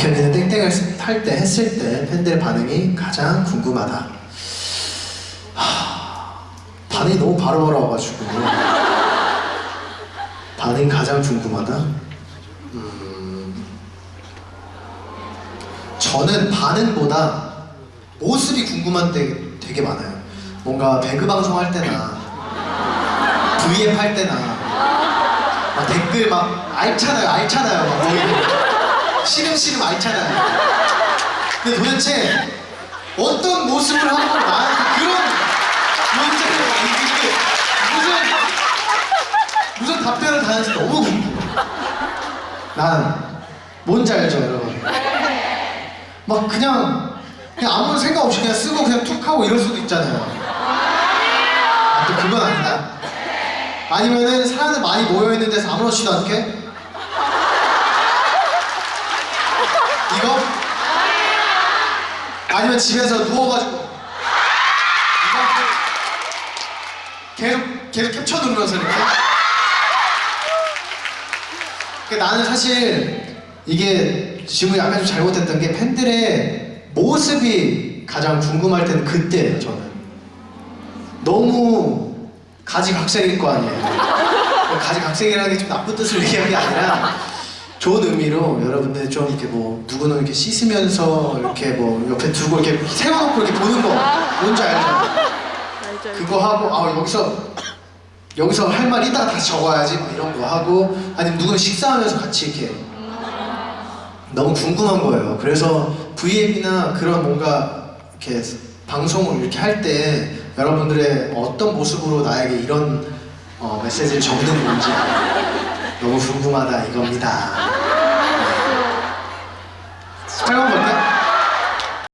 백현이는 땡땡을 탈때 했을 때 팬들의 반응이 가장 궁금하다. 하, 반응이 너무 바로 바로 와가지고 반응이 가장 궁금하다. 음, 저는 반응보다 모습이 궁금한 때 되게 많아요. 뭔가 배그 방송 할 때나 V앱 할 때나 막 댓글 막 알잖아요, 알잖아요. 막 시름시름 알잖아요. 근데 도대체 어떤 모습을 하고 나한테 그런 문제를 이렇게 무슨 무슨 답변을 다는지 너무 궁금해. 난 뭔지 알죠, 여러분? 막 그냥 그냥 아무 생각 없이 그냥 쓰고 그냥 툭 하고 이럴 수도 있잖아요. 아, 또 그건 아니다. 아니면은 사람들 많이 모여 있는 데서 아무렇지도 않게 이거? 아니면 집에서 누워가지고? 계속 계속 캡처 누르면서 이렇게. 그 나는 사실 이게 지금 약간 좀 잘못했던 게 팬들의 모습이 가장 궁금할 때는 그때예요 저는. 너무 가지각색일 거 아니에요. 가지각색이라는 게 좀 나쁜 뜻을 얘기하는 게 아니라 좋은 의미로 여러분들 좀 이렇게 뭐 누구는 이렇게 씻으면서 이렇게 뭐 옆에 두고 이렇게 세워놓고 이렇게 보는 거 뭔지 알죠? 알죠. 그거 하고 아 여기서 여기서 할 말 이따가 다시 적어야지 막 이런 거 하고 아니면 누군 식사하면서 같이 이렇게 너무 궁금한 거예요. 그래서 V앱이나 그런 뭔가 이렇게 방송을 이렇게 할 때 여러분들의 어떤 모습으로 나에게 이런 어, 메시지를 적는 건지 너무 궁금하다 이겁니다.